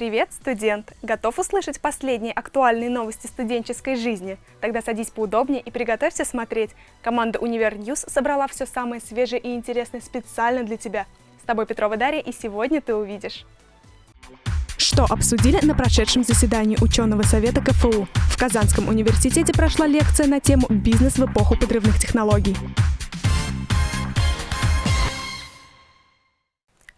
Привет, студент! Готов услышать последние актуальные новости студенческой жизни? Тогда садись поудобнее и приготовься смотреть. Команда Univer News собрала все самое свежее и интересное специально для тебя. С тобой Петрова Дарья, и сегодня ты увидишь. Что обсудили на прошедшем заседании ученого совета КФУ? В Казанском университете прошла лекция на тему «Бизнес в эпоху подрывных технологий».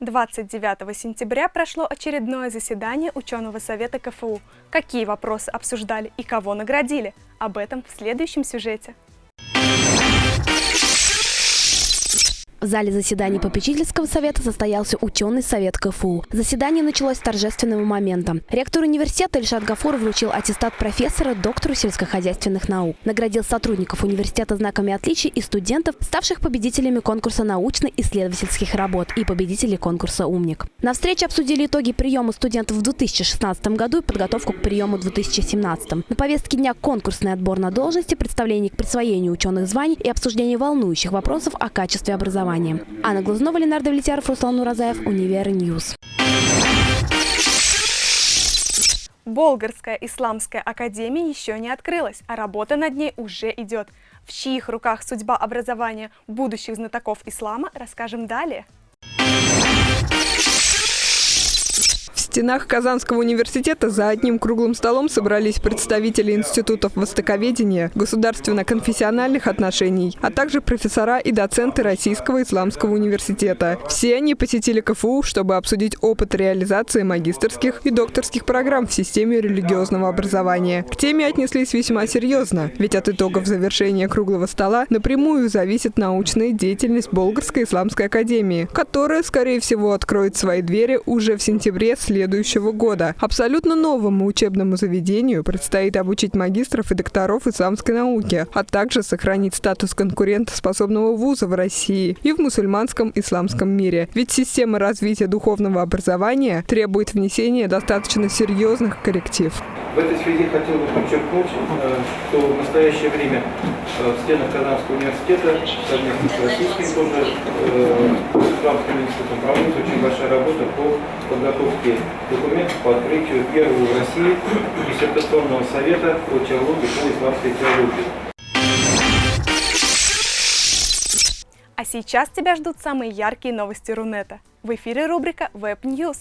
29 сентября прошло очередное заседание ученого совета КФУ. Какие вопросы обсуждали и кого наградили? Об этом в следующем сюжете. В зале заседаний попечительского совета состоялся ученый совет КФУ. Заседание началось с торжественного момента. Ректор университета Ильшат Гафур вручил аттестат профессора доктору сельскохозяйственных наук. Наградил сотрудников университета знаками отличия и студентов, ставших победителями конкурса научно-исследовательских работ и победителей конкурса «Умник». На встрече обсудили итоги приема студентов в 2016 году и подготовку к приему в 2017. На повестке дня конкурсный отбор на должности, представление к присвоению ученых званий и обсуждение волнующих вопросов о качестве образования образования. Анна Глазнова, Ленар Давлетьяров, Руслан Уразаев, Univer News. Болгарская исламская академия еще не открылась, а работа над ней уже идет. В чьих руках судьба образования будущих знатоков ислама, расскажем далее. В стенах Казанского университета за одним круглым столом собрались представители институтов востоковедения, государственно-конфессиональных отношений, а также профессора и доценты Российского исламского университета. Все они посетили КФУ, чтобы обсудить опыт реализации магистерских и докторских программ в системе религиозного образования. К теме отнеслись весьма серьезно, ведь от итогов завершения круглого стола напрямую зависит научная деятельность Болгарской исламской академии, которая, скорее всего, откроет свои двери уже в сентябре следующего следующего года. Абсолютно новому учебному заведению предстоит обучить магистров и докторов исламской науки, а также сохранить статус конкурентоспособного вуза в России и в мусульманском исламском мире. Ведь система развития духовного образования требует внесения достаточно серьезных корректив. В этой связи хотел бы подчеркнуть, э, что в настоящее время э, в стенах Казанского университета совместно с российским тоже э, исламским институтом проводится очень большая работа по подготовке документов по открытию первого в России диссертационного совета по теологии, по исламской теологии. А сейчас тебя ждут самые яркие новости Рунета. В эфире рубрика Web News.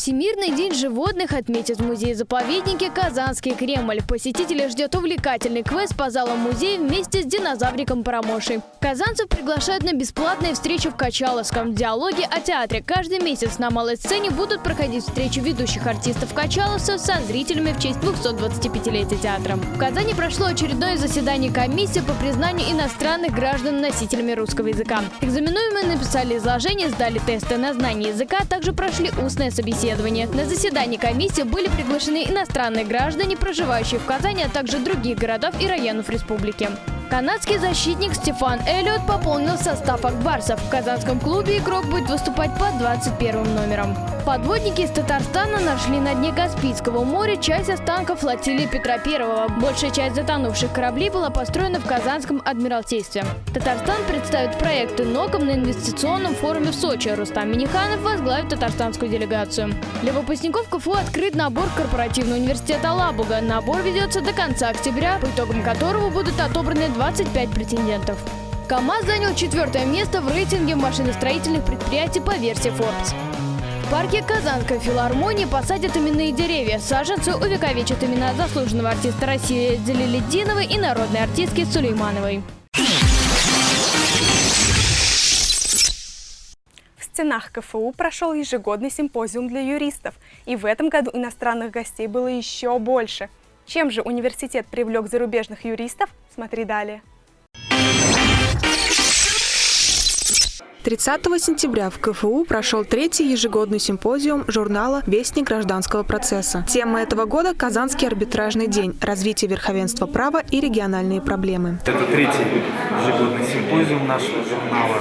Всемирный день животных отметит в музее-заповеднике Казанский Кремль. Посетителей ждет увлекательный квест по залам музея вместе с динозавриком Парамошей. Казанцев приглашают на бесплатные встречи в Качаловском. Диалоги о театре. Каждый месяц на малой сцене будут проходить встречи ведущих артистов Качаловцев со зрителями в честь 225-летия театра. В Казани прошло очередное заседание комиссии по признанию иностранных граждан носителями русского языка. Экзаменуемые написали изложение, сдали тесты на знание языка, а также прошли устное собеседование расследования. На заседании комиссии были приглашены иностранные граждане, проживающие в Казани, а также других городов и районов республики. Канадский защитник Стефан Эллиот пополнил состав акбарсов. В казанском клубе игрок будет выступать под 21 номером. Подводники из Татарстана нашли на дне Каспийского моря часть останков флотилии Петра I. Большая часть затонувших кораблей была построена в Казанском Адмиралтействе. Татарстан представит проекты НОКом на инвестиционном форуме в Сочи. Рустам Миниханов возглавит татарстанскую делегацию. Для выпускников КФУ открыт набор корпоративного университета «Лабуга». Набор ведется до конца октября, по итогам которого будут отобраны 25 претендентов. КАМАЗ занял четвертое место в рейтинге машиностроительных предприятий по версии Forbes. Парке Казанской филармонии посадят именные деревья. Саженцы увековечат имена заслуженного артиста России Дзелиледдиновой и народной артистки Сулеймановой. В стенах КФУ прошел ежегодный симпозиум для юристов, и в этом году иностранных гостей было еще больше. Чем же университет привлек зарубежных юристов? Смотри далее. 30 сентября в КФУ прошел третий ежегодный симпозиум журнала «Вестник гражданского процесса». Тема этого года – Казанский арбитражный день, развитие верховенства права и региональные проблемы. Это третий ежегодный симпозиум нашего журнала,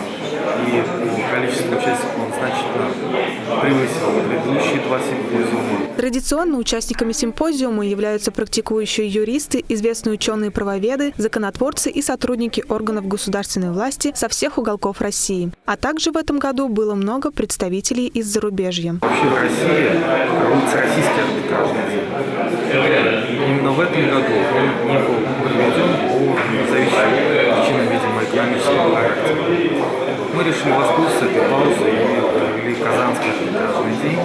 и по количеству участников он значительно превысил предыдущие два симпозиума. Традиционно участниками симпозиума являются практикующие юристы, известные ученые-правоведы, законотворцы и сотрудники органов государственной власти со всех уголков России. А также в этом году было много представителей из зарубежья. Вообще в России проводится российский арбитражный. Именно в этом году он не был проведен по зависимым причинам, видимо, экономического характера. Мы решили воспользоваться этой паузой и провели Казанский арбитражный день.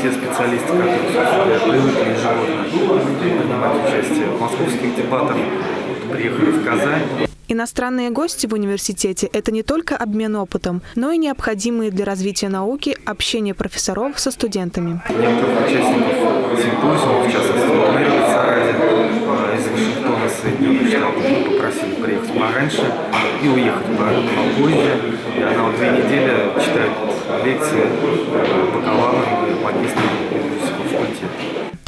Те специалисты, которые привыкли ежегодно принимать участие в московских дебатах, приехали в Казань. Иностранные гости в университете – это не только обмен опытом, но и необходимые для развития науки общение профессоров со студентами. Некоторых участников симпозиума, в частности, Мэри Саради из Вашингтона, Соединенных Штатов, мы попросили приехать пораньше и уехать попозже. И она вот две недели читает бакалаврам и магистрам факультета.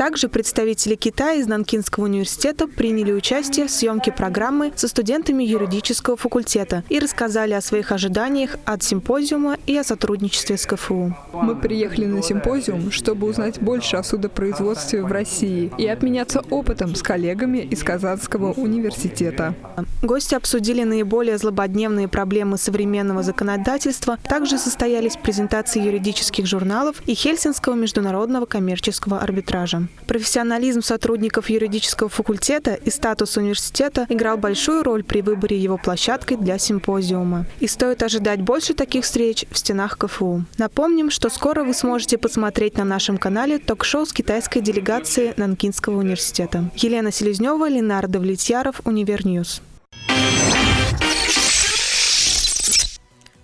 Также представители Китая из Нанкинского университета приняли участие в съемке программы со студентами юридического факультета и рассказали о своих ожиданиях от симпозиума и о сотрудничестве с КФУ. Мы приехали на симпозиум, чтобы узнать больше о судопроизводстве в России и обменяться опытом с коллегами из Казанского университета. Гости обсудили наиболее злободневные проблемы современного законодательства. Также состоялись презентации юридических журналов и Хельсинкского международного коммерческого арбитража. Профессионализм сотрудников юридического факультета и статус университета играл большую роль при выборе его площадкой для симпозиума. И стоит ожидать больше таких встреч в стенах КФУ. Напомним, что скоро вы сможете посмотреть на нашем канале ток-шоу с китайской делегацией Нанкинского университета. Елена Селезнева, Ленар Давлетьяров, Univer News.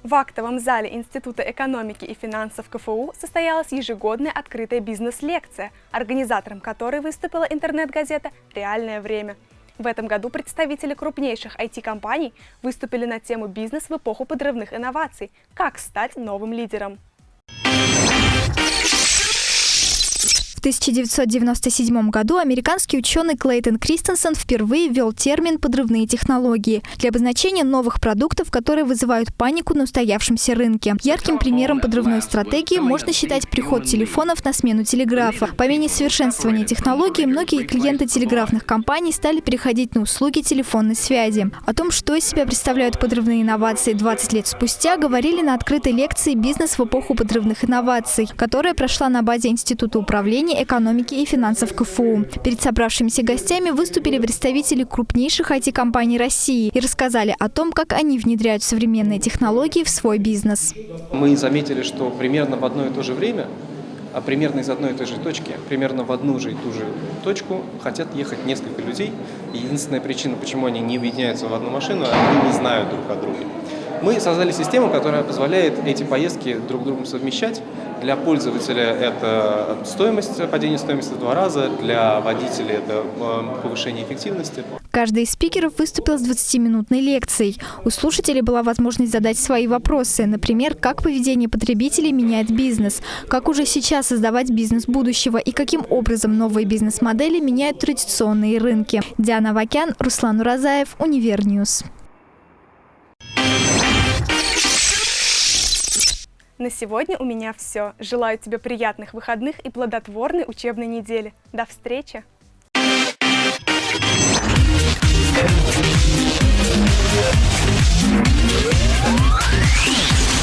В актовом зале Института экономики и финансов КФУ состоялась ежегодная открытая бизнес-лекция, организатором которой выступила интернет-газета «Реальное время». В этом году представители крупнейших IT-компаний выступили на тему «Бизнес в эпоху подрывных инноваций. Как стать новым лидером». 1997 году американский ученый Клейтон Кристенсен впервые ввел термин «подрывные технологии» для обозначения новых продуктов, которые вызывают панику на устоявшемся рынке. Ярким примером подрывной стратегии можно считать приход телефонов на смену телеграфа. По мере совершенствования технологий многие клиенты телеграфных компаний стали переходить на услуги телефонной связи. О том, что из себя представляют подрывные инновации 20 лет спустя, говорили на открытой лекции «Бизнес в эпоху подрывных инноваций», которая прошла на базе Института управления экономики и финансов КФУ. Перед собравшимися гостями выступили представители крупнейших IT-компаний России и рассказали о том, как они внедряют современные технологии в свой бизнес. Мы заметили, что примерно в одно и то же время а примерно из одной и той же точки, примерно в одну же и ту же точку хотят ехать несколько людей. Единственная причина, почему они не объединяются в одну машину, они не знают друг о друге. Мы создали систему, которая позволяет эти поездки друг с другом совмещать. Для пользователя это стоимость, падение стоимости в два раза, для водителя это э, повышение эффективности. Каждый из спикеров выступил с 20-минутной лекцией. У слушателей была возможность задать свои вопросы, например, как поведение потребителей меняет бизнес, как уже сейчас создавать бизнес будущего и каким образом новые бизнес-модели меняют традиционные рынки. Диана Вакян, Руслан Уразаев, Univer News. На сегодня у меня все. Желаю тебе приятных выходных и плодотворной учебной недели. До встречи! We'll